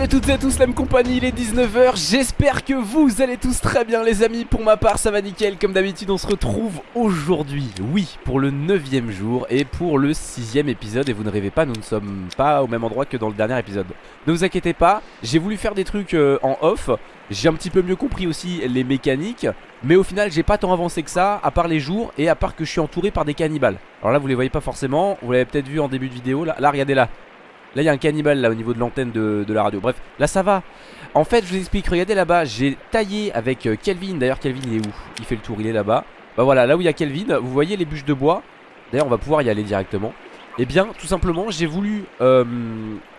salut à toutes et à tous la même compagnie, il est 19h J'espère que vous allez tous très bien les amis. Pour ma part ça va nickel, comme d'habitude on se retrouve aujourd'hui Oui, pour le 9ème jour et pour le 6ème épisode. Et vous ne rêvez pas, nous ne sommes pas au même endroit que dans le dernier épisode. Ne vous inquiétez pas, j'ai voulu faire des trucs euh, en off. J'ai un petit peu mieux compris aussi les mécaniques. Mais au final j'ai pas tant avancé que ça À part les jours et à part que je suis entouré par des cannibales. Alors là vous les voyez pas forcément, vous l'avez peut-être vu en début de vidéo. Là, là regardez là Là il y a un cannibale là au niveau de l'antenne de, la radio. Bref là ça va. En fait je vous explique. Regardez là-bas j'ai taillé avec euh, Kelvin. D'ailleurs Kelvin il est où? Il fait le tour il est là-bas. Bah voilà là où il y a Kelvin Vous voyez les bûches de bois? D'ailleurs on va pouvoir y aller directement. Et eh bien tout simplement j'ai voulu euh,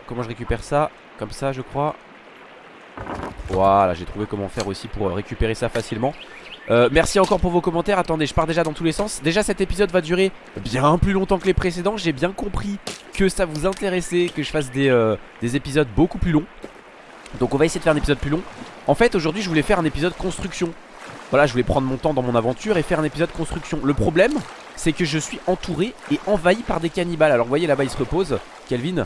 Comment je récupère ça? Comme ça je crois. Voilà j'ai trouvé comment faire aussi pour récupérer ça facilement euh, merci encore pour vos commentaires. Attendez je pars déjà dans tous les sens. Déjà cet épisode va durer bien plus longtemps que les précédents. J'ai bien compris que ça vous intéressait Que je fasse des, euh, des épisodes beaucoup plus longs. Donc on va essayer de faire un épisode plus long. En fait aujourd'hui je voulais faire un épisode construction. Voilà je voulais prendre mon temps dans mon aventure Et faire un épisode construction. Le problème c'est que je suis entouré et envahi par des cannibales. Alors vous voyez là-bas il se repose Kelvin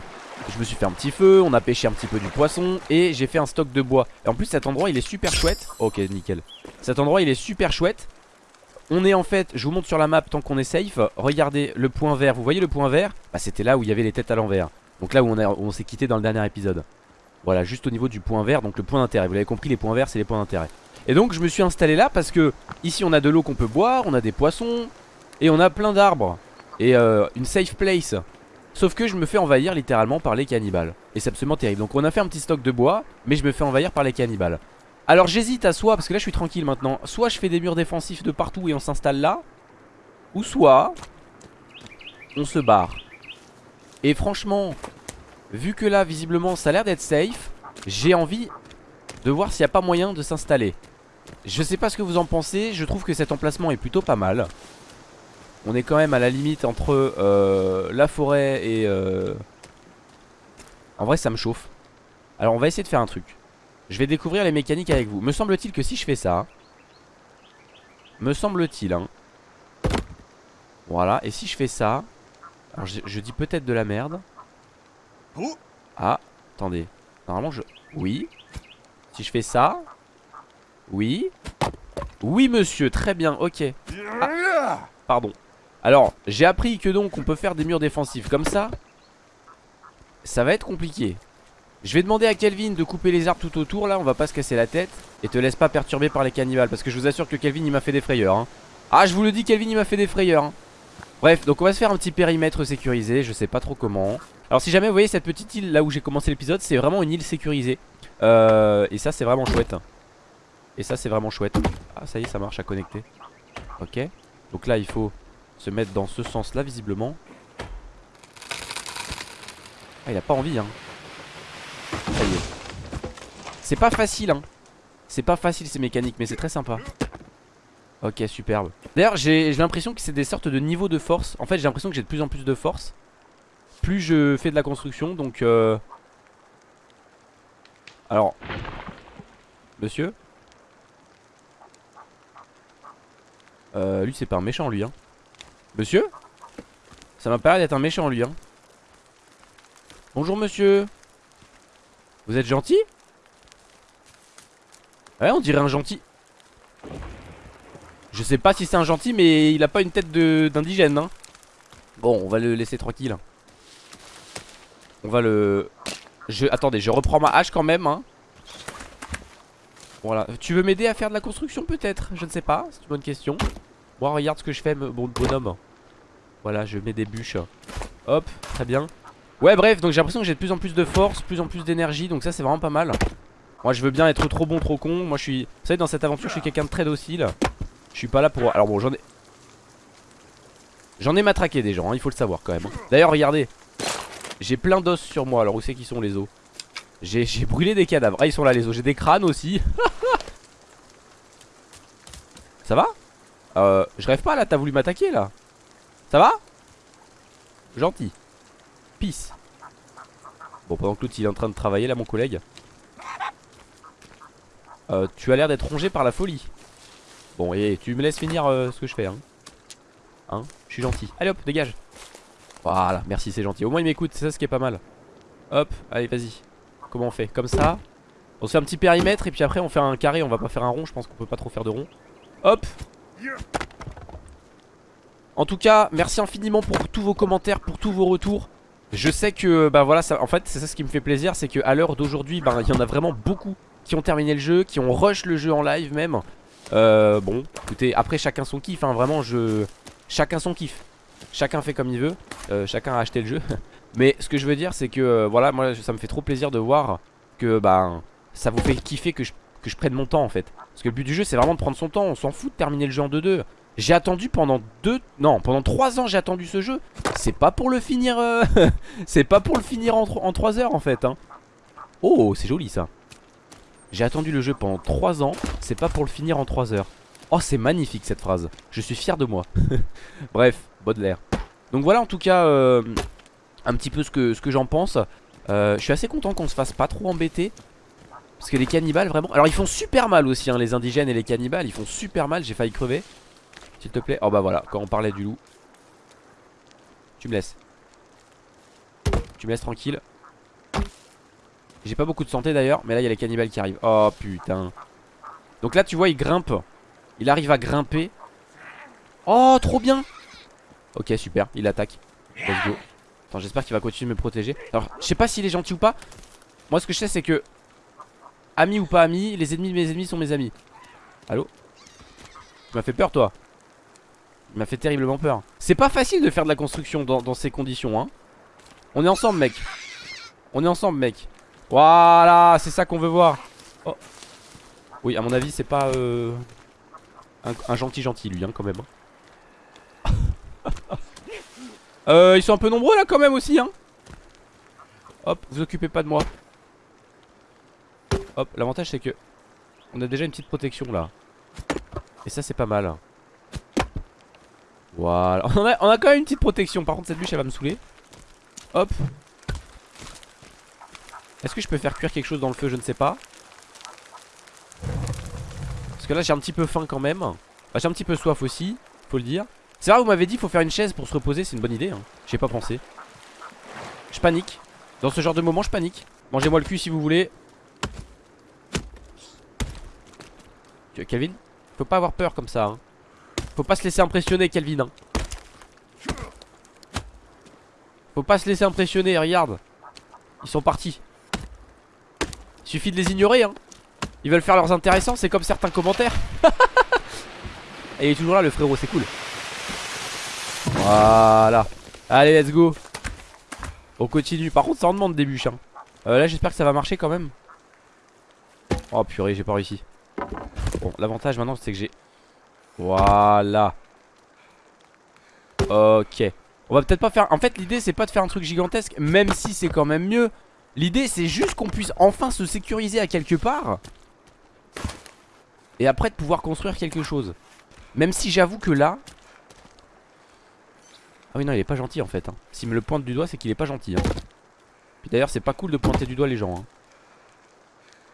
je me suis fait un petit feu, on a pêché un petit peu du poisson Et j'ai fait un stock de bois. Et en plus cet endroit il est super chouette. Ok nickel. Cet endroit il est super chouette. On est en fait, je vous montre sur la map tant qu'on est safe. Regardez le point vert, vous voyez le point vert? Bah c'était là où il y avait les têtes à l'envers. Donc là où on, s'est quitté dans le dernier épisode. Voilà juste au niveau du point vert Donc le point d'intérêt, vous l'avez compris les points verts c'est les points d'intérêt. Et donc je me suis installé là parce que Ici on a de l'eau qu'on peut boire, on a des poissons Et on a plein d'arbres. Et euh, une safe place Sauf que je me fais envahir littéralement par les cannibales. Et c'est absolument terrible. Donc on a fait un petit stock de bois Mais je me fais envahir par les cannibales. Alors j'hésite à soit, parce que là je suis tranquille maintenant Soit je fais des murs défensifs de partout et on s'installe là Ou soit On se barre. Et franchement Vu que là visiblement ça a l'air d'être safe J'ai envie de voir s'il n'y a pas moyen de s'installer. Je sais pas ce que vous en pensez Je trouve que cet emplacement est plutôt pas mal on est quand même à la limite entre euh, la forêt et... Euh, en vrai ça me chauffe. Alors on va essayer de faire un truc. Je vais découvrir les mécaniques avec vous. Me semble-t-il que si je fais ça... Me semble-t-il hein. Voilà, et si je fais ça... Alors je, dis peut-être de la merde. Ah, attendez. Normalement je... Oui. Si je fais ça... Oui. Oui monsieur, très bien, ok. Ah, pardon. Alors j'ai appris que donc on peut faire des murs défensifs comme ça. Ça va être compliqué. Je vais demander à Kelvin de couper les arbres tout autour Là. On va pas se casser la tête. Et te laisse pas perturber par les cannibales Parce que je vous assure que Kelvin il m'a fait des frayeurs hein. Ah je vous le dis Kelvin il m'a fait des frayeurs hein. Bref donc on va se faire un petit périmètre sécurisé. Je sais pas trop comment. Alors si jamais vous voyez cette petite île là où j'ai commencé l'épisode C'est vraiment une île sécurisée. Euh, Et ça c'est vraiment chouette. Et ça c'est vraiment chouette. Ah ça y est ça marche à connecter. Ok. Donc là il faut se mettre dans ce sens là visiblement. Ah il a pas envie hein. Ça y est. C'est pas facile hein. C'est pas facile ces mécaniques mais c'est très sympa. Ok superbe. D'ailleurs j'ai l'impression que c'est des sortes de niveaux de force. En fait j'ai l'impression que j'ai de plus en plus de force. Plus je fais de la construction donc euh... Alors Monsieur? Euh, Lui c'est pas un méchant lui hein Monsieur Ça m'a l'air d'être un méchant lui hein. Bonjour monsieur. Vous êtes gentil? Ouais on dirait un gentil. Je sais pas si c'est un gentil mais il a pas une tête d'indigène hein. Bon on va le laisser tranquille On va le. Attendez je reprends ma hache quand même hein. Voilà. Tu veux m'aider à faire de la construction peut-être? Je ne sais pas c'est une bonne question. Moi regarde ce que je fais bon bonhomme voilà, je mets des bûches. Hop, très bien. Ouais, bref, donc j'ai l'impression que j'ai de plus en plus de force, plus en plus d'énergie, donc ça c'est vraiment pas mal. Moi je veux bien être trop bon, trop con. Moi je suis. Vous savez, dans cette aventure, je suis quelqu'un de très docile. Je suis pas là pour. Alors bon, j'en ai. J'en ai matraqué des gens, hein, il faut le savoir quand même. Hein. D'ailleurs, regardez. J'ai plein d'os sur moi. Alors où c'est qu'ils sont les os? J'ai brûlé des cadavres. Ah, ils sont là les os. J'ai des crânes aussi. ça va? Euh, Je rêve pas là, t'as voulu m'attaquer là ça va? Gentil. Peace. Bon, pendant que l'autre il est en train de travailler là, mon collègue. Euh, tu as l'air d'être rongé par la folie. Bon, et tu me laisses finir euh, ce que je fais, hein. Hein? Je suis gentil. Allez hop, dégage. Voilà, merci, c'est gentil. Au moins il m'écoute, c'est ça ce qui est pas mal. Hop, allez, vas-y. Comment on fait? Comme ça On se fait un petit périmètre et puis après on fait un carré On va pas faire un rond je pense qu'on peut pas trop faire de rond Hop En tout cas merci infiniment pour tous vos commentaires Pour tous vos retours Je sais que bah voilà en fait c'est ça ce qui me fait plaisir C'est qu'à l'heure d'aujourd'hui bah, il y en a vraiment beaucoup Qui ont terminé le jeu Qui ont rush le jeu en live même euh, Bon écoutez après chacun son kiff hein, Vraiment je... Chacun son kiff Chacun fait comme il veut euh, Chacun a acheté le jeu Mais ce que je veux dire c'est que euh, voilà moi ça me fait trop plaisir de voir que bah ça vous fait kiffer que je, que je prenne mon temps en fait. Parce que le but du jeu c'est vraiment de prendre son temps, on s'en fout de terminer le jeu en 2-2. J'ai attendu pendant deux, non pendant 3 ans j'ai attendu ce jeu. C'est pas pour le finir, euh, c'est pas pour le finir en, en 3 heures en fait. Hein. Oh c'est joli ça. J'ai attendu le jeu pendant 3 ans, c'est pas pour le finir en 3 heures. Oh c'est magnifique cette phrase, je suis fier de moi. Bref, Baudelaire. Donc voilà en tout cas euh, un petit peu ce que, ce que j'en pense. Euh, je suis assez content qu'on se fasse pas trop embêter. Parce que les cannibales vraiment... Alors ils font super mal aussi hein, les indigènes et les cannibales. Ils font super mal, j'ai failli crever. S'il te plaît. Oh bah voilà, quand on parlait du loup. Tu me laisses. Tu me laisses tranquille. J'ai pas beaucoup de santé d'ailleurs. Mais là il y a les cannibales qui arrivent. Oh putain. Donc là tu vois il grimpe. Il arrive à grimper. Oh trop bien. Ok super, il attaque. Let's go. Attends, j'espère qu'il va continuer de me protéger. Alors, je sais pas s'il est gentil ou pas. Moi, ce que je sais, c'est que. Ami ou pas ami, les ennemis de mes ennemis sont mes amis. Allô? Tu m'as fait peur, toi? Il m'a fait terriblement peur. C'est pas facile de faire de la construction dans, ces conditions, hein. On est ensemble, mec. On est ensemble, mec. Voilà, c'est ça qu'on veut voir. Oh. Oui, à mon avis, c'est pas euh, un, gentil gentil, lui, hein, quand même. Euh, ils sont un peu nombreux là quand même aussi hein Hop, vous occupez pas de moi Hop, l'avantage c'est que On a déjà une petite protection là Et ça c'est pas mal Voilà. On a, quand même une petite protection. Par contre cette bûche elle va me saouler. Hop. Est-ce que je peux faire cuire quelque chose dans le feu? Je ne sais pas. Parce que là j'ai un petit peu faim quand même. Bah, J'ai un petit peu soif aussi Faut le dire. C'est vrai vous m'avez dit faut faire une chaise pour se reposer. C'est une bonne idée hein. J'ai pas pensé. Je panique. Dans ce genre de moment je panique. Mangez-moi le cul si vous voulez. Calvin Faut pas avoir peur comme ça hein. Faut pas se laisser impressionner Calvin hein. Faut pas se laisser impressionner regarde. Ils sont partis. Il suffit de les ignorer hein. Ils veulent faire leurs intéressants C'est comme certains commentaires. Et il est toujours là le frérot c'est cool. Voilà. Allez let's go. On continue. Par contre ça en demande des bûches hein. euh, Là j'espère que ça va marcher quand même. Oh purée j'ai pas réussi. Bon l'avantage maintenant c'est que j'ai Voilà Ok On va peut-être pas faire En fait l'idée c'est pas de faire un truc gigantesque Même si c'est quand même mieux L'idée c'est juste qu'on puisse enfin se sécuriser à quelque part Et après de pouvoir construire quelque chose Même si j'avoue que là ah oui non il est pas gentil en fait hein. S'il me le pointe du doigt c'est qu'il est pas gentil hein. Puis d'ailleurs c'est pas cool de pointer du doigt les gens hein.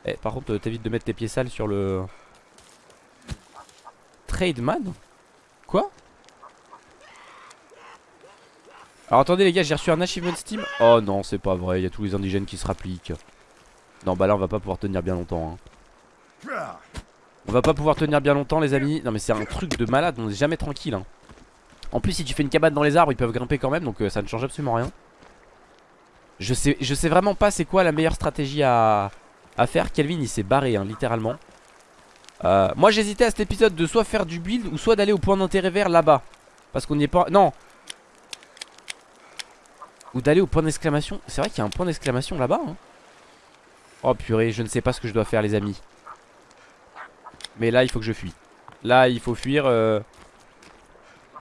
Eh par contre euh, t'évites de mettre tes pieds sales sur le Trademan? Quoi? Alors attendez les gars j'ai reçu un achievement Steam. Oh non c'est pas vrai il y a tous les indigènes qui se rappliquent. Non bah là on va pas pouvoir tenir bien longtemps hein. On va pas pouvoir tenir bien longtemps les amis. Non mais c'est un truc de malade on est jamais tranquille hein. En plus si tu fais une cabane dans les arbres ils peuvent grimper quand même donc euh, ça ne change absolument rien. Je sais, je sais vraiment pas c'est quoi la meilleure stratégie à, faire. Kelvin il s'est barré hein, littéralement euh, Moi j'hésitais à cet épisode de soit faire du build ou soit d'aller au point d'intérêt vert là-bas. Parce qu'on n'y est pas... Non. Ou d'aller au point d'exclamation. C'est vrai qu'il y a un point d'exclamation là-bas hein. Oh purée je ne sais pas ce que je dois faire les amis. Mais là il faut que je fuis. Là il faut fuir euh,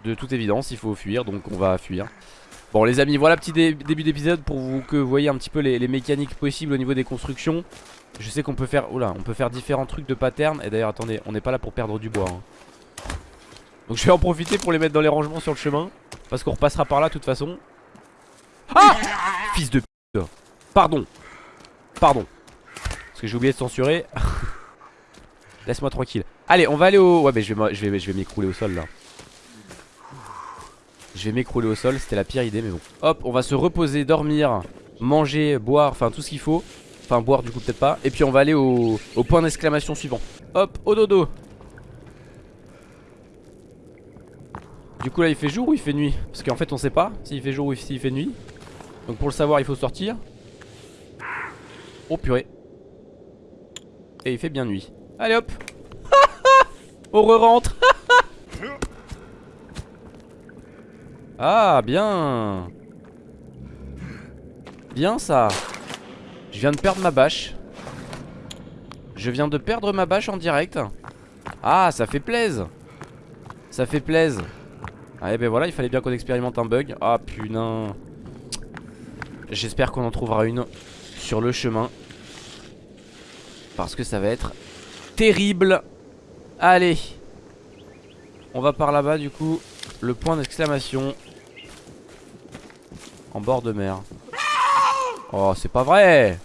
de toute évidence il faut fuir donc on va fuir Bon les amis voilà petit début d'épisode pour vous, que vous voyez un petit peu les, mécaniques possibles au niveau des constructions. Je sais qu'on peut faire oula, on peut faire différents trucs de pattern Et d'ailleurs attendez on n'est pas là pour perdre du bois hein. Donc je vais en profiter pour les mettre dans les rangements sur le chemin. Parce qu'on repassera par là de toute façon. Ah! Fils de pute. Pardon. Pardon. Parce que j'ai oublié de censurer. Laisse-moi tranquille. Allez on va aller au... Ouais mais je vais, m'écrouler au sol là je vais m'écrouler au sol, c'était la pire idée mais bon. Hop, on va se reposer, dormir, manger, boire, enfin tout ce qu'il faut. Enfin boire du coup peut-être pas. Et puis on va aller au, point d'exclamation suivant. Hop au dodo. Du coup là il fait jour ou il fait nuit? Parce qu'en fait on sait pas s'il fait jour ou s'il fait nuit. Donc pour le savoir il faut sortir. Oh purée. Et il fait bien nuit. Allez hop. On re-rentre Ah bien. Bien ça. Je viens de perdre ma bâche. Je viens de perdre ma bâche en direct. Ah ça fait plaise. Ça fait plaise. Ah et ben voilà il fallait bien qu'on expérimente un bug. Ah putain J'espère qu'on en trouvera une Sur le chemin. Parce que ça va être Terrible. Allez. On va par là-bas du coup. Le point d'exclamation en bord de mer. Oh, c'est pas vrai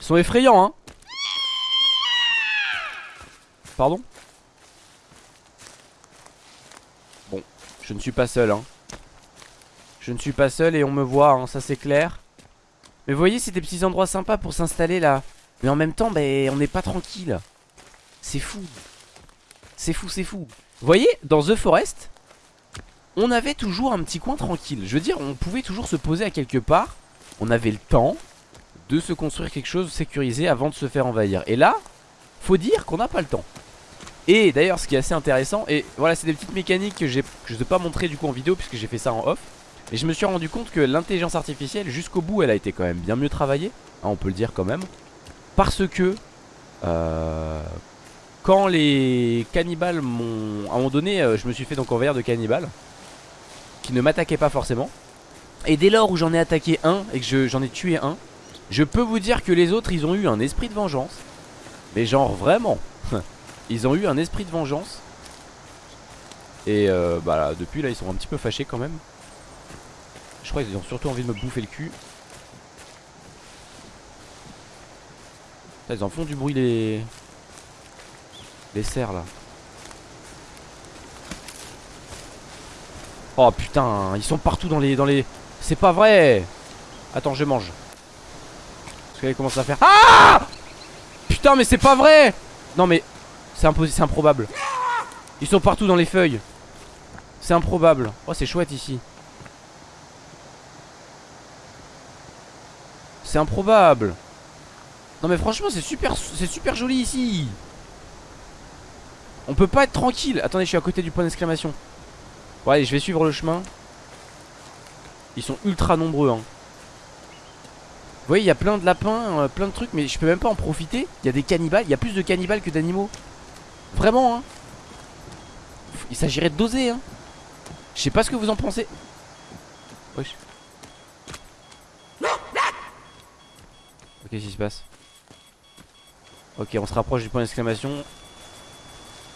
Ils sont effrayants, hein Pardon? Bon, je ne suis pas seul, hein. Je ne suis pas seul et on me voit, hein, ça c'est clair. Mais vous voyez, c'est des petits endroits sympas pour s'installer là. Mais en même temps, ben, on n'est pas tranquille. C'est fou. C'est fou, c'est fou. Vous voyez, dans The Forest, on avait toujours un petit coin tranquille. Je veux dire, on pouvait toujours se poser à quelque part. On avait le temps de se construire quelque chose sécurisé avant de se faire envahir. Et là, faut dire qu'on n'a pas le temps. Et d'ailleurs, ce qui est assez intéressant, et voilà, c'est des petites mécaniques que, je ne vais pas montrer du coup en vidéo puisque j'ai fait ça en off. Et je me suis rendu compte que l'intelligence artificielle, jusqu'au bout, elle a été quand même bien mieux travaillée. Hein, on peut le dire quand même. Parce que, euh, quand les cannibales m'ont... À un moment donné, euh, je me suis fait donc envahir de cannibales qui ne m'attaquait pas forcément. Et dès lors où j'en ai attaqué un et que j'en ai tué un, je peux vous dire que les autres ils ont eu un esprit de vengeance. Mais genre vraiment, ils ont eu un esprit de vengeance. Et euh, bah là, depuis là ils sont un petit peu fâchés quand même. Je crois qu'ils ont surtout envie de me bouffer le cul. ils en font du bruit les... Les cerfs là. Oh putain, ils sont partout dans les... Dans les... C'est pas vrai Attends, je mange. Parce qu'elle commence à faire... Ah Putain, mais c'est pas vrai Non mais... C'est improbable. Ils sont partout dans les feuilles. C'est improbable. Oh, c'est chouette ici. C'est improbable. Non mais franchement, c'est super, c'est super joli ici. On peut pas être tranquille. Attendez, je suis à côté du point d'exclamation. Bon allez je vais suivre le chemin. Ils sont ultra nombreux hein. Vous voyez il y a plein de lapins euh, Plein de trucs mais je peux même pas en profiter. Il y a des cannibales, il y a plus de cannibales que d'animaux. Vraiment hein. Il s'agirait de doser hein. Je sais pas ce que vous en pensez. Wesh. Ok qu'est-ce qui se passe? Ok on se rapproche du point d'exclamation.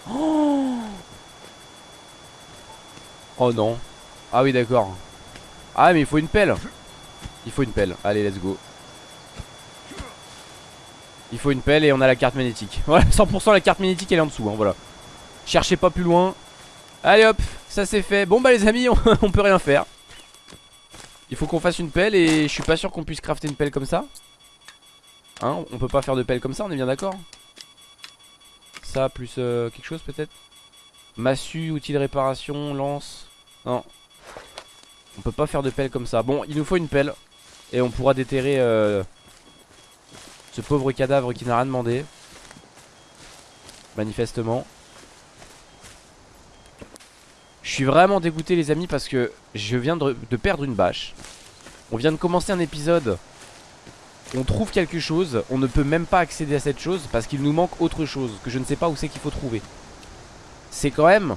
Oh Oh non. Ah oui d'accord. Ah mais il faut une pelle. Il faut une pelle. Allez let's go. Il faut une pelle et on a la carte magnétique. Voilà 100% la carte magnétique elle est en dessous hein, Voilà. Cherchez pas plus loin. Allez hop ça c'est fait. Bon bah les amis on, peut rien faire. Il faut qu'on fasse une pelle et je suis pas sûr qu'on puisse crafter une pelle comme ça. Hein on peut pas faire de pelle comme ça on est bien d'accord. Ça plus euh, quelque chose peut-être? Massue, outil de réparation, lance. Non. On peut pas faire de pelle comme ça. Bon, il nous faut une pelle. Et on pourra déterrer euh, ce pauvre cadavre qui n'a rien demandé. Manifestement. Je suis vraiment dégoûté les amis parce que je viens de, de perdre une bâche. On vient de commencer un épisode. On trouve quelque chose. On ne peut même pas accéder à cette chose parce qu'il nous manque autre chose que je ne sais pas où c'est qu'il faut trouver c'est quand même...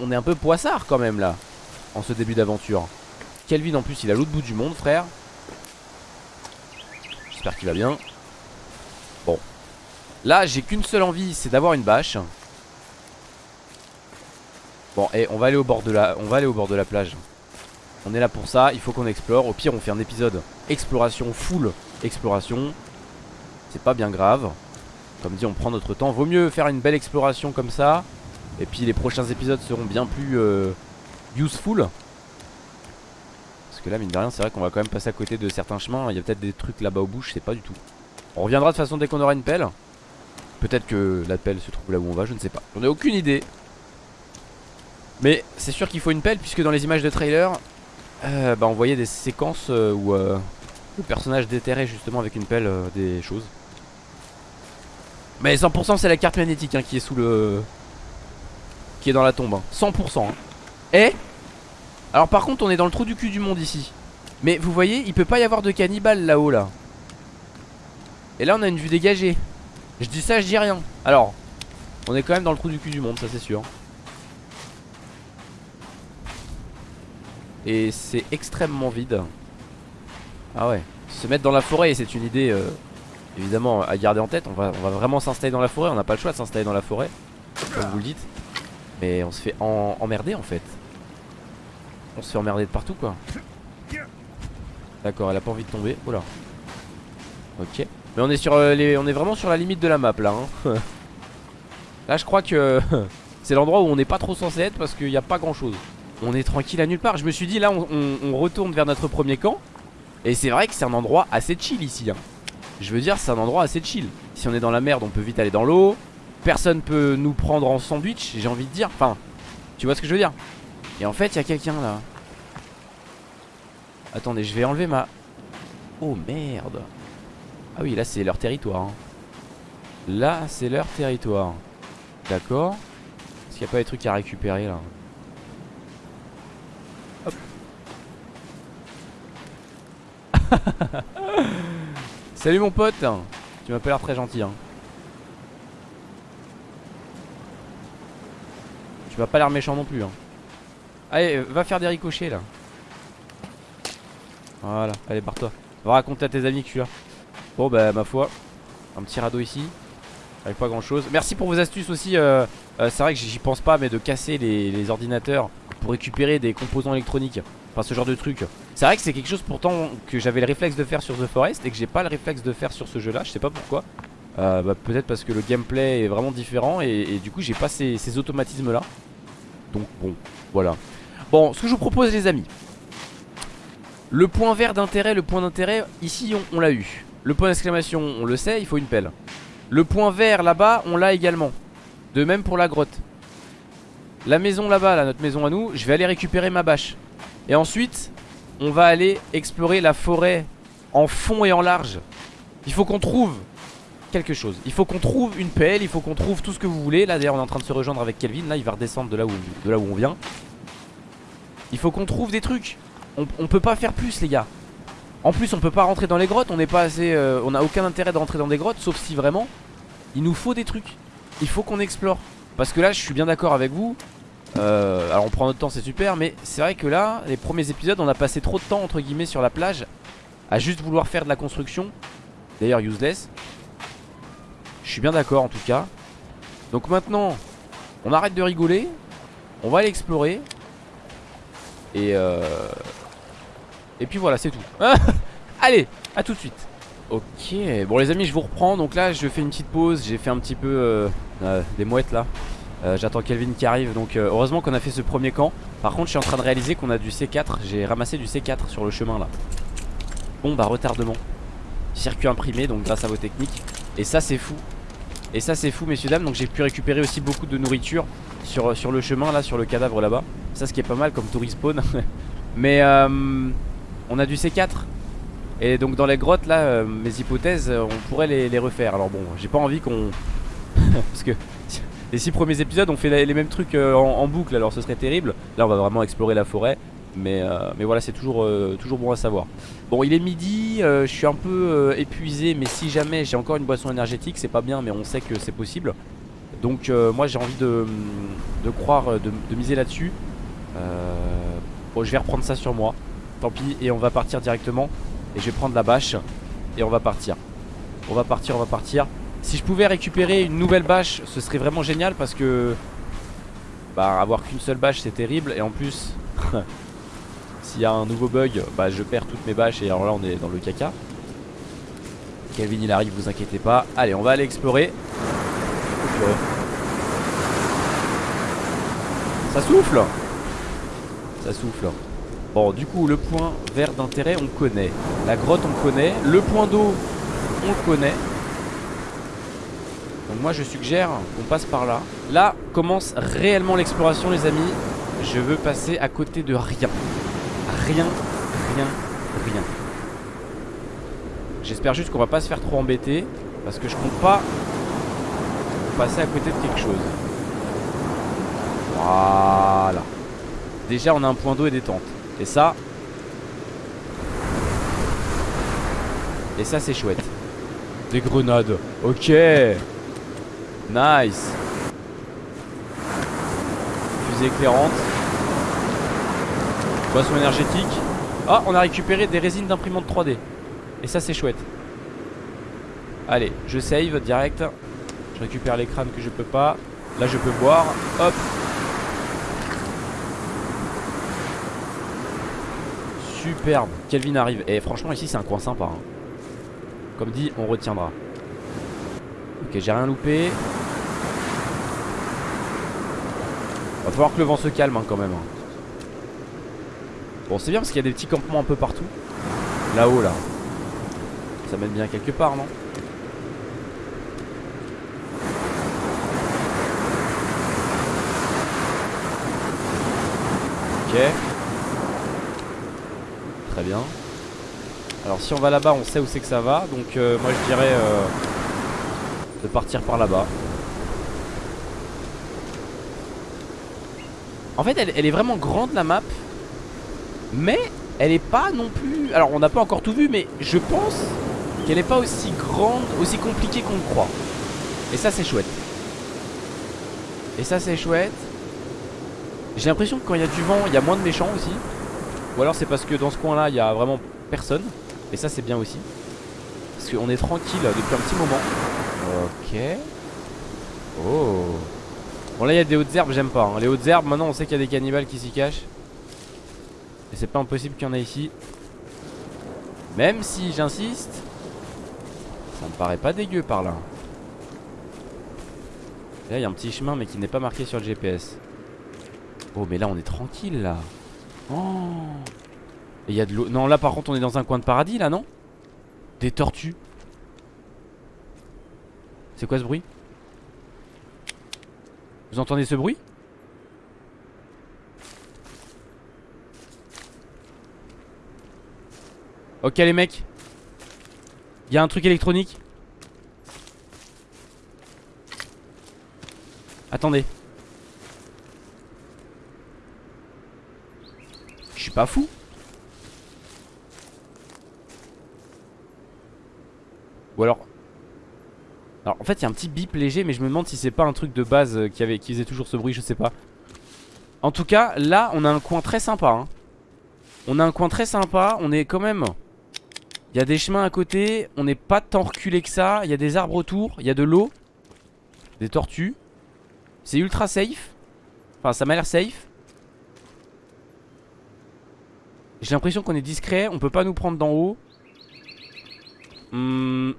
On est un peu poissard quand même là En ce début d'aventure. Kelvin en plus il a l'autre bout du monde frère. J'espère qu'il va bien. Bon. Là j'ai qu'une seule envie c'est d'avoir une bâche. Bon et on va aller au bord de la On va aller au bord de la plage. On est là pour ça il faut qu'on explore. Au pire on fait un épisode exploration full Exploration. C'est pas bien grave. Comme dit on prend notre temps. Vaut mieux faire une belle exploration comme ça et puis les prochains épisodes seront bien plus euh, useful. Parce que là, mine de rien, c'est vrai qu'on va quand même passer à côté de certains chemins. Il y a peut-être des trucs là-bas au bout, je sais pas du tout. On reviendra de toute façon dès qu'on aura une pelle. Peut-être que la pelle se trouve là où on va, je ne sais pas. J'en ai aucune idée. Mais c'est sûr qu'il faut une pelle, puisque dans les images de trailer, euh, bah, on voyait des séquences euh, où le personnage déterrait justement avec une pelle des choses. Mais 100% c'est la carte magnétique hein, qui est sous le... Qui est dans la tombe. 100%. Hein. Et Alors par contre on est dans le trou du cul du monde ici. Mais vous voyez il peut pas y avoir de cannibale là-haut là. Et là on a une vue dégagée. Je dis ça je dis rien. Alors on est quand même dans le trou du cul du monde ça c'est sûr. Et c'est extrêmement vide. Ah ouais. Se mettre dans la forêt c'est une idée... Euh, évidemment à garder en tête. On va, on va vraiment s'installer dans la forêt. On n'a pas le choix de s'installer dans la forêt. Comme vous le dites. Mais on se fait emmerder en fait. On se fait emmerder de partout quoi. D'accord, elle a pas envie de tomber. Oula. Ok. Mais on est sur euh, les, on est vraiment sur la limite de la map là. Hein. là je crois que c'est l'endroit où on n'est pas trop censé être parce qu'il n'y a pas grand chose. On est tranquille à nulle part. Je me suis dit là on, retourne vers notre premier camp. Et c'est vrai que c'est un endroit assez chill ici. Hein. Je veux dire, c'est un endroit assez chill. Si on est dans la merde, on peut vite aller dans l'eau. Personne peut nous prendre en sandwich, j'ai envie de dire. Enfin, tu vois ce que je veux dire Et en fait, il y a quelqu'un là. Attendez, je vais enlever ma... Oh merde Ah oui, là c'est leur territoire. Hein. Là, c'est leur territoire. D'accord. Est-ce qu'il n'y a pas des trucs à récupérer là? Hop. Salut mon pote Tu m'as pas très gentil hein. Tu m'as pas l'air méchant non plus hein. Allez va faire des ricochets là. Voilà allez barre-toi. Va raconter à tes amis que je suis là Bon bah ma foi Un petit radeau ici Avec pas grand chose Merci pour vos astuces aussi euh, euh, C'est vrai que j'y pense pas mais de casser les ordinateurs Pour récupérer des composants électroniques. Enfin ce genre de truc. C'est vrai que c'est quelque chose pourtant que j'avais le réflexe de faire sur The Forest Et que j'ai pas le réflexe de faire sur ce jeu là Je sais pas pourquoi euh, bah, Peut-être parce que le gameplay est vraiment différent Et, du coup j'ai pas ces, automatismes là Donc bon voilà. Bon ce que je vous propose les amis. Le point vert d'intérêt Le point d'intérêt ici on, l'a eu. Le point d'exclamation on le sait il faut une pelle. Le point vert là-bas on l'a également. De même pour la grotte. La maison là-bas, là, notre maison à nous, je vais aller récupérer ma bâche. Et ensuite, on va aller explorer la forêt en fond et en large. Il faut qu'on trouve quelque chose. Il faut qu'on trouve une pelle, il faut qu'on trouve tout ce que vous voulez. Là d'ailleurs on est en train de se rejoindre avec Kelvin. Là il va redescendre de là où, on vient. Il faut qu'on trouve des trucs. On, on, peut pas faire plus les gars. En plus on peut pas rentrer dans les grottes. On n'est pas assez. Euh, on a aucun intérêt de rentrer dans des grottes. Sauf si vraiment il nous faut des trucs. Il faut qu'on explore. Parce que là je suis bien d'accord avec vous. Euh, alors on prend notre temps c'est super mais c'est vrai que là les premiers épisodes on a passé trop de temps entre guillemets sur la plage À juste vouloir faire de la construction D'ailleurs useless Je suis bien d'accord en tout cas. Donc maintenant on arrête de rigoler. On va aller explorer Et euh... Et puis voilà c'est tout. Allez à tout de suite. Ok. Bon les amis je vous reprends. Donc là je fais une petite pause. J'ai fait un petit peu euh, euh des mouettes là. Euh, j'attends Kelvin qui arrive. Donc heureusement qu'on a fait ce premier camp. Par contre je suis en train de réaliser qu'on a du C4 J'ai ramassé du C4 sur le chemin là. Bon bah retardement Circuit imprimé donc grâce à vos techniques. Et ça c'est fou. Et ça c'est fou messieurs dames. Donc j'ai pu récupérer aussi beaucoup de nourriture sur, sur le chemin là sur le cadavre là-bas. Ça ce qui est pas mal comme tout Mais euh, on a du C4 Et donc dans les grottes là mes hypothèses on pourrait les, refaire. Alors bon j'ai pas envie qu'on Parce que les 6 premiers épisodes on fait les mêmes trucs euh, en, boucle. Alors ce serait terrible. Là on va vraiment explorer la forêt mais, euh, mais voilà c'est toujours, euh, toujours bon à savoir. Bon il est midi, je suis un peu épuisé Mais si jamais j'ai encore une boisson énergétique C'est pas bien mais on sait que c'est possible. Donc moi j'ai envie de, de croire, de, de miser là-dessus. Bon je vais reprendre ça sur moi. Tant pis et on va partir directement. Et je vais prendre la bâche Et on va partir. On va partir, on va partir. Si je pouvais récupérer une nouvelle bâche Ce serait vraiment génial parce que Bah avoir qu'une seule bâche c'est terrible. Et en plus S'il y a un nouveau bug Bah je perds toutes mes bâches et alors là on est dans le caca. Kelvin il arrive vous inquiétez pas. Allez on va aller explorer. Ça souffle. Ça souffle. Bon du coup le point vert d'intérêt on connaît. La grotte on connaît. Le point d'eau on connaît. Donc moi je suggère qu'on passe par là. Là commence réellement l'exploration les amis. Je veux passer à côté de rien Rien, rien, rien. J'espère juste qu'on va pas se faire trop embêter Parce que je compte pas Passer à côté de quelque chose. Voilà. Déjà on a un point d'eau et des tentes Et ça Et ça c'est chouette. Des grenades. Ok. Nice. Fusée éclairante Boisson énergétique. Ah on a récupéré des résines d'imprimante 3D Et ça c'est chouette. Allez je save direct. Je récupère les crânes que je peux pas. Là je peux boire. Hop. Superbe. Kelvin arrive. Et franchement ici c'est un coin sympa hein. Comme dit on retiendra. Ok j'ai rien loupé. Va falloir que le vent se calme hein, quand même hein. Bon c'est bien parce qu'il y a des petits campements un peu partout. Là-haut là. Ça mène bien quelque part non? Ok. Très bien. Alors si on va là-bas on sait où c'est que ça va. Donc euh, moi je dirais euh, De partir par là-bas. En fait elle, elle, est vraiment grande la map Mais elle est pas non plus Alors on n'a pas encore tout vu mais je pense Qu'elle est pas aussi grande Aussi compliquée qu'on le croit Et ça c'est chouette Et ça c'est chouette j'ai l'impression que quand il y a du vent, il y a moins de méchants aussi. Ou alors c'est parce que dans ce coin là, il y a vraiment personne. Et ça c'est bien aussi. Parce qu'on est tranquille depuis un petit moment. Ok. Oh. Bon là il y a des hautes herbes, j'aime pas. Hein. Les hautes herbes, maintenant on sait qu'il y a des cannibales qui s'y cachent. Et c'est pas impossible qu'il y en ait ici. Même si j'insiste, ça me paraît pas dégueu par là. Là il y a un petit chemin mais qui n'est pas marqué sur le GPS. Oh mais là on est tranquille là. Oh. Et il y a de l'eau. Non là par contre on est dans un coin de paradis là non? Des tortues. C'est quoi ce bruit? Vous entendez ce bruit? Ok les mecs. Il y a un truc électronique. Attendez. Je suis pas fou. Ou alors Alors en fait il y a un petit bip léger Mais je me demande si c'est pas un truc de base euh, qui, avait, qui faisait toujours ce bruit Je sais pas. En tout cas là on a un coin très sympa hein. On a un coin très sympa On est quand même Il y a des chemins à côté On n'est pas tant reculé que ça Il y a des arbres autour Il y a de l'eau Des tortues. C'est ultra safe. Enfin ça m'a l'air safe. J'ai l'impression qu'on est discret, on peut pas nous prendre d'en haut. Hmm.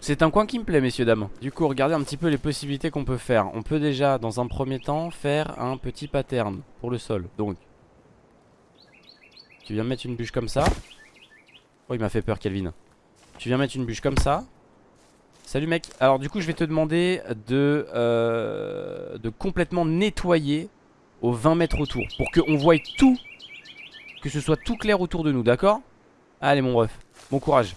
C'est un coin qui me plaît messieurs dames. Du coup regardez un petit peu les possibilités qu'on peut faire. On peut déjà dans un premier temps faire un petit pattern pour le sol. Donc Tu viens mettre une bûche comme ça Oh il m'a fait peur Kelvin. Tu viens mettre une bûche comme ça. Salut mec. Alors du coup je vais te demander de, euh, de complètement nettoyer aux 20 mètres autour Pour qu'on voie tout que ce soit tout clair autour de nous, d'accord? Allez mon ref, bon courage.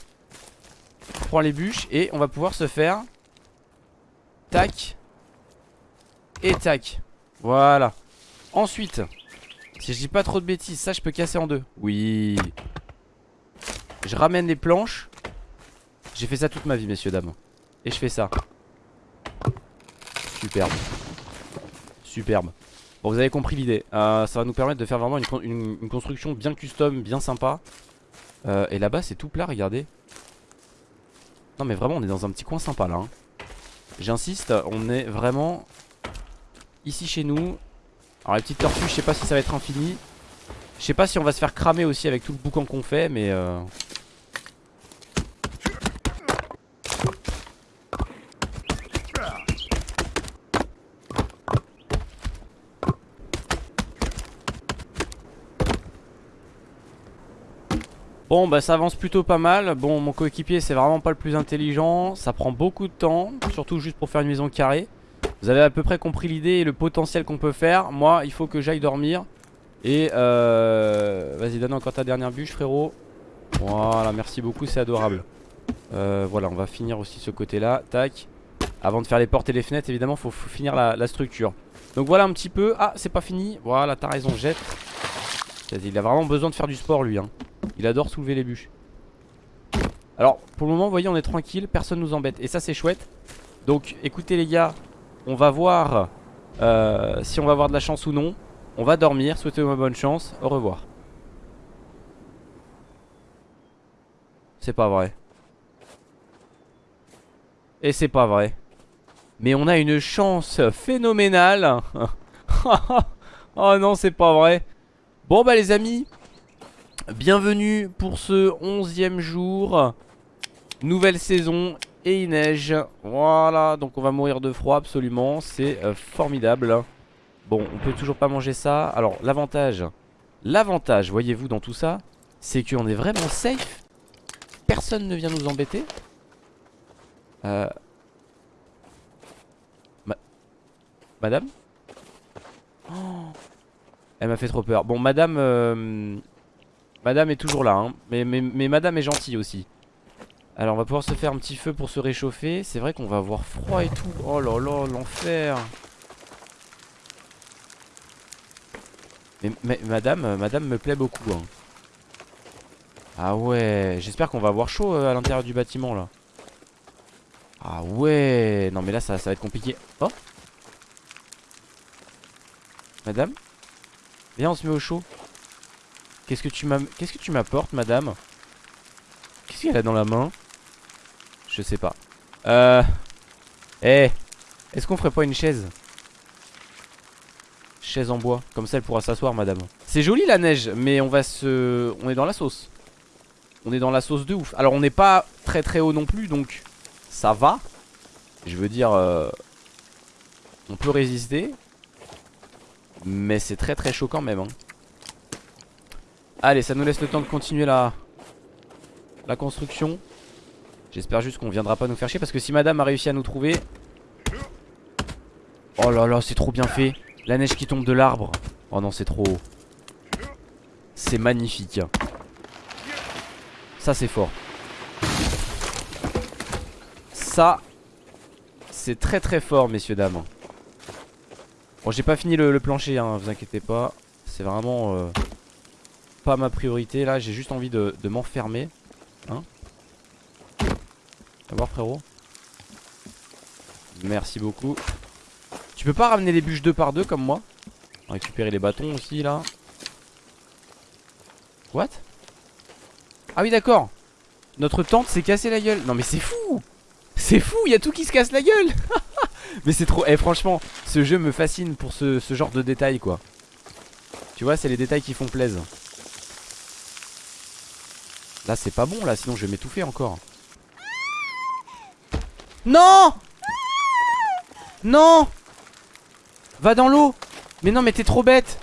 Prends les bûches et on va pouvoir se faire Tac Et tac. Voilà. Ensuite Si je dis pas trop de bêtises, ça je peux casser en deux. Oui Je ramène les planches. J'ai fait ça toute ma vie messieurs dames. Et je fais ça. Superbe. Superbe. Bon vous avez compris l'idée. Euh, Ça va nous permettre de faire vraiment une, construction bien custom, bien sympa. Euh, Et là-bas c'est tout plat regardez. Non mais vraiment on est dans un petit coin sympa là hein. J'insiste on est vraiment Ici chez nous. Alors les petites tortues je sais pas si ça va être infini. Je sais pas si on va se faire cramer aussi avec tout le boucan qu'on fait mais euh... Bon bah ça avance plutôt pas mal. Bon mon coéquipier c'est vraiment pas le plus intelligent. Ça prend beaucoup de temps Surtout juste pour faire une maison carrée. Vous avez à peu près compris l'idée et le potentiel qu'on peut faire. Moi il faut que j'aille dormir. Et euh... Vas-y donne encore ta dernière bûche frérot. Voilà merci beaucoup c'est adorable. Euh, Voilà on va finir aussi ce côté là Tac. Avant de faire les portes et les fenêtres évidemment faut, finir la, la structure. Donc voilà un petit peu. Ah c'est pas fini. Voilà t'as raison jette Il a vraiment besoin de faire du sport lui hein. Il adore soulever les bûches. Alors pour le moment vous voyez on est tranquille Personne nous embête. Et ça c'est chouette. Donc écoutez les gars On va voir euh, si on va avoir de la chance ou non. On va dormir, souhaitez-moi bonne chance. Au revoir. C'est pas vrai. Et c'est pas vrai. Mais on a une chance phénoménale. Oh non c'est pas vrai Bon bah les amis Bienvenue pour ce onzième jour. Nouvelle saison et il neige. Voilà, donc on va mourir de froid absolument. C'est euh, formidable. Bon, on peut toujours pas manger ça. Alors, l'avantage L'avantage, voyez-vous, dans tout ça C'est qu'on est vraiment safe. Personne ne vient nous embêter. Euh... Madame? Oh Elle m'a fait trop peur Bon, madame... Euh, Madame est toujours là, hein. mais, madame est gentille aussi. Alors on va pouvoir se faire un petit feu pour se réchauffer. C'est vrai qu'on va avoir froid et tout. Oh là là, l'enfer. Mais, madame, madame me plaît beaucoup. Hein. Ah ouais, j'espère qu'on va avoir chaud euh, à l'intérieur du bâtiment là. Ah ouais, non mais là ça va être compliqué. Oh Madame? Viens on se met au chaud. Qu'est-ce que tu Qu'est-ce que tu m'apportes, madame? Qu'est-ce qu'elle a dans la main? Je sais pas. Euh. Eh. Est-ce qu'on ferait pas une chaise? Chaise en bois. Comme ça, elle pourra s'asseoir, madame. C'est joli la neige, mais on va se. On est dans la sauce. On est dans la sauce de ouf. Alors, on n'est pas très très haut non plus, donc ça va. Je veux dire. Euh, on peut résister. Mais c'est très très chaud quand même. Hein. Allez ça nous laisse le temps de continuer la, la construction. J'espère juste qu'on viendra pas nous faire chier Parce que si madame a réussi à nous trouver. Oh là là c'est trop bien fait. La neige qui tombe de l'arbre. Oh non c'est trop C'est magnifique Ça c'est fort. Ça C'est très très fort messieurs dames Bon j'ai pas fini le, plancher hein, vous inquiétez pas C'est vraiment euh, pas ma priorité là, j'ai juste envie de, m'enfermer. Hein voir frérot. Merci beaucoup. Tu peux pas ramener les bûches deux par deux comme moi? Récupérer les bâtons aussi là. What? Ah oui d'accord. Notre tente s'est cassé la gueule. Non mais c'est fou C'est fou, il y a tout qui se casse la gueule Mais c'est trop... Eh franchement, ce jeu me fascine pour ce, ce genre de détails quoi. Tu vois, c'est les détails qui font plaisir. Là c'est pas bon là sinon je vais m'étouffer encore. Non! Non! Va dans l'eau! Mais non mais t'es trop bête!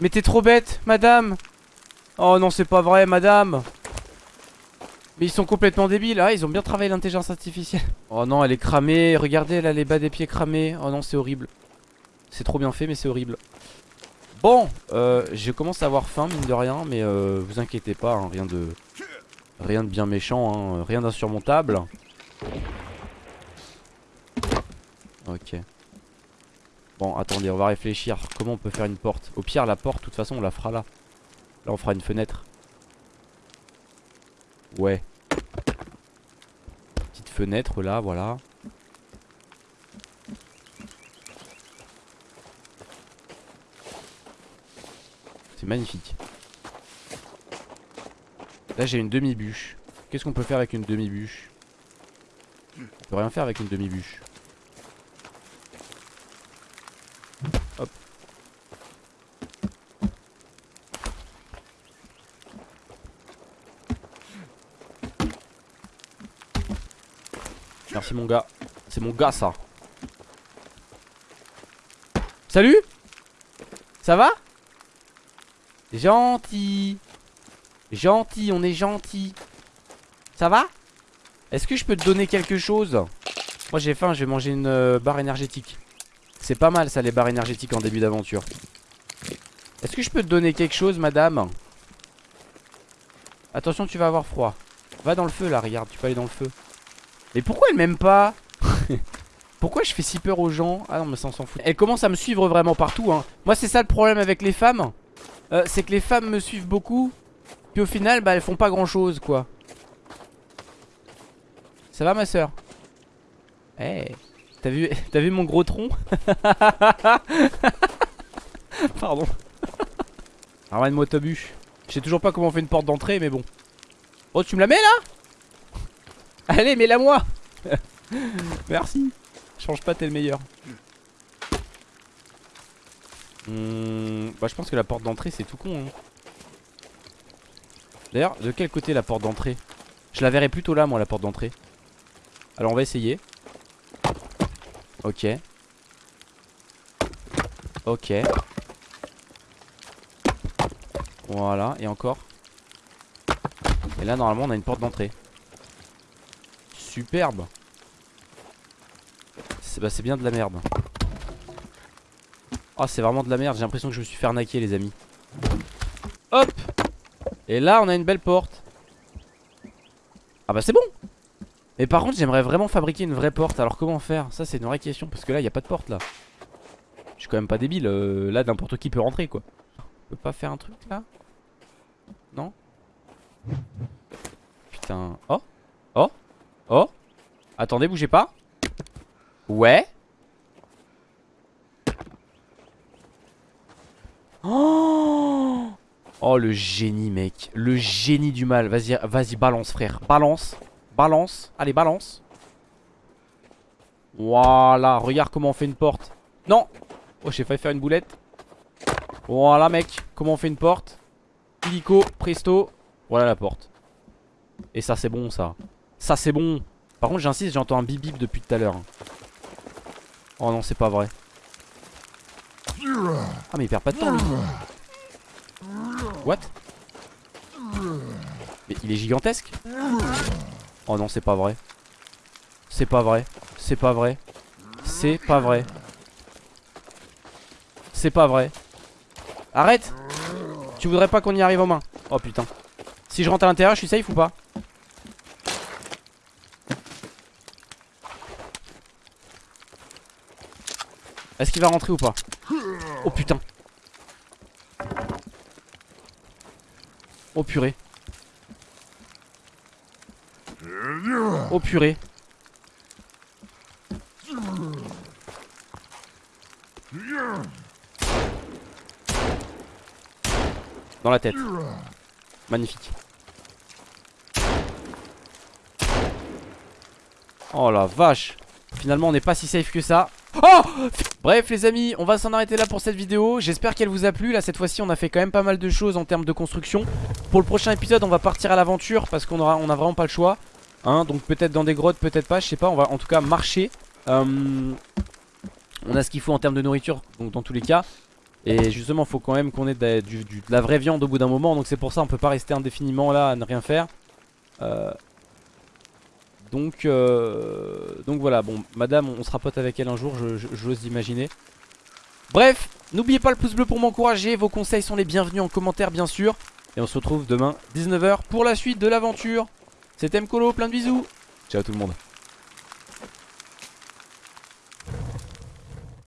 Mais t'es trop bête madame! Oh non c'est pas vrai madame Mais ils sont complètement débiles. Ah ils ont bien travaillé l'intelligence artificielle. Oh non elle est cramée. Regardez elle a les bas des pieds cramés. Oh non c'est horrible. C'est trop bien fait mais c'est horrible. Bon, euh, je commence à avoir faim mine de rien Mais euh, vous inquiétez pas, hein, rien de Rien de bien méchant, hein, rien d'insurmontable. Ok. Bon attendez on va réfléchir. Comment on peut faire une porte? Au pire la porte de toute façon on la fera là. Là on fera une fenêtre Ouais Petite fenêtre là voilà magnifique. Là j'ai une demi-bûche. Qu'est-ce qu'on peut faire avec une demi-bûche? On peut rien faire avec une demi-bûche. Merci mon gars. C'est mon gars ça. Salut Ça va? Gentil Gentil, on est gentil. Ça va? Est-ce que je peux te donner quelque chose? Moi j'ai faim, je vais manger une euh, barre énergétique. C'est pas mal ça les barres énergétiques en début d'aventure. Est-ce que je peux te donner quelque chose madame? Attention tu vas avoir froid. Va dans le feu là, regarde, tu peux aller dans le feu. Mais pourquoi elle m'aime pas Pourquoi je fais si peur aux gens Ah non mais ça on s'en fout. Elle commence à me suivre vraiment partout hein. Moi c'est ça le problème avec les femmes. Euh, c'est que les femmes me suivent beaucoup. Puis au final bah elles font pas grand chose quoi. Ça va ma soeur Eh T'as vu, mon gros tronc? Pardon. Ramène-moi ta. Je sais toujours pas comment on fait une porte d'entrée mais bon. Oh tu me la mets là? Allez mets-la moi Merci. Change pas t'es le meilleur. Hmm, Bah je pense que la porte d'entrée c'est tout con hein. D'ailleurs de quel côté la porte d'entrée? Je la verrai plutôt là moi la porte d'entrée. Alors on va essayer. Ok. Ok. Voilà et encore. Et là normalement on a une porte d'entrée Superbe. Bah, c'est bien de la merde. Oh c'est vraiment de la merde. J'ai l'impression que je me suis fait arnaquer les amis. Hop. Et là on a une belle porte. Ah bah c'est bon. Mais par contre j'aimerais vraiment fabriquer une vraie porte. Alors comment faire? Ça c'est une vraie question Parce que là il a pas de porte là. Je suis quand même pas débile. Euh, Là n'importe qui peut rentrer quoi. On peut pas faire un truc là? Non? Putain. Oh Oh. Attendez bougez pas. Ouais. Oh, oh le génie mec. Le génie du mal. Vas-y vas-y balance frère. Balance. Balance. Allez balance. Voilà. Regarde comment on fait une porte. Non. Oh j'ai failli faire une boulette. Voilà mec. Comment on fait une porte. Illico Presto. Voilà la porte. Et ça c'est bon ça Ça c'est bon Par contre j'insiste j'entends un bip bip depuis tout à l'heure Oh non, c'est pas vrai. Ah, mais il perd pas de temps lui. What? Mais il est gigantesque Oh non, c'est pas vrai. C'est pas vrai. C'est pas vrai. C'est pas vrai. C'est pas vrai. Arrête Tu voudrais pas qu'on y arrive aux mains Oh putain. Si je rentre à l'intérieur, je suis safe ou pas? Est-ce qu'il va rentrer ou pas Oh putain. Oh purée. Oh purée. Dans la tête. Magnifique. Oh la vache. Finalement on n'est pas si safe que ça Oh Bref les amis on va s'en arrêter là pour cette vidéo. J'espère qu'elle vous a plu. Là cette fois-ci on a fait quand même pas mal de choses en termes de construction. Pour le prochain épisode on va partir à l'aventure Parce qu'on aura, on a vraiment pas le choix hein, Donc peut-être dans des grottes peut-être pas je sais pas. On va en tout cas marcher. Euh, On a ce qu'il faut en termes de nourriture Donc dans tous les cas. Et justement faut quand même qu'on ait de, la vraie viande au bout d'un moment. Donc c'est pour ça on peut pas rester indéfiniment là à ne rien faire. Euh, donc, euh, donc voilà, bon, madame, on sera pote avec elle un jour, j'ose imaginer. Bref, n'oubliez pas le pouce bleu pour m'encourager, vos conseils sont les bienvenus en commentaire bien sûr. Et on se retrouve demain 19h pour la suite de l'aventure. C'était Mkolo, plein de bisous. Ciao tout le monde.